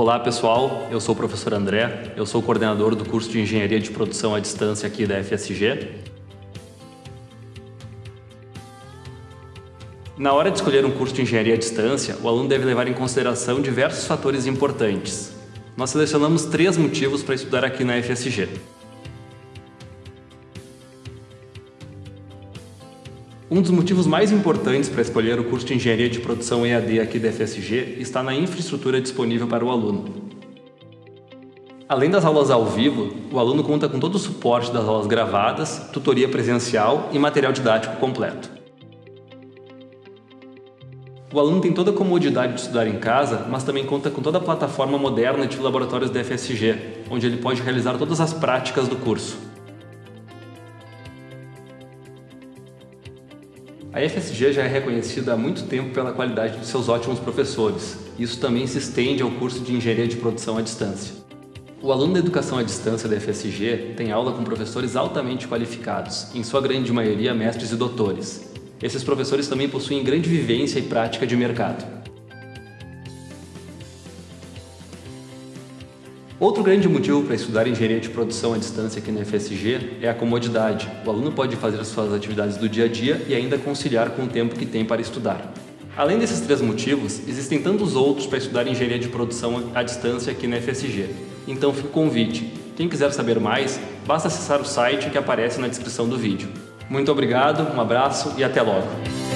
Olá pessoal, eu sou o professor André, eu sou coordenador do curso de Engenharia de Produção à Distância aqui da FSG. Na hora de escolher um curso de Engenharia à Distância, o aluno deve levar em consideração diversos fatores importantes. Nós selecionamos três motivos para estudar aqui na FSG. Um dos motivos mais importantes para escolher o curso de Engenharia de Produção EAD aqui da FSG está na infraestrutura disponível para o aluno. Além das aulas ao vivo, o aluno conta com todo o suporte das aulas gravadas, tutoria presencial e material didático completo. O aluno tem toda a comodidade de estudar em casa, mas também conta com toda a plataforma moderna de laboratórios da FSG, onde ele pode realizar todas as práticas do curso. A FSG já é reconhecida há muito tempo pela qualidade de seus ótimos professores. Isso também se estende ao curso de Engenharia de Produção à Distância. O aluno da Educação à Distância da FSG tem aula com professores altamente qualificados, em sua grande maioria mestres e doutores. Esses professores também possuem grande vivência e prática de mercado. Outro grande motivo para estudar engenharia de produção à distância aqui na FSG é a comodidade. O aluno pode fazer as suas atividades do dia a dia e ainda conciliar com o tempo que tem para estudar. Além desses três motivos, existem tantos outros para estudar engenharia de produção à distância aqui na FSG. Então fica o convite. Quem quiser saber mais, basta acessar o site que aparece na descrição do vídeo. Muito obrigado, um abraço e até logo!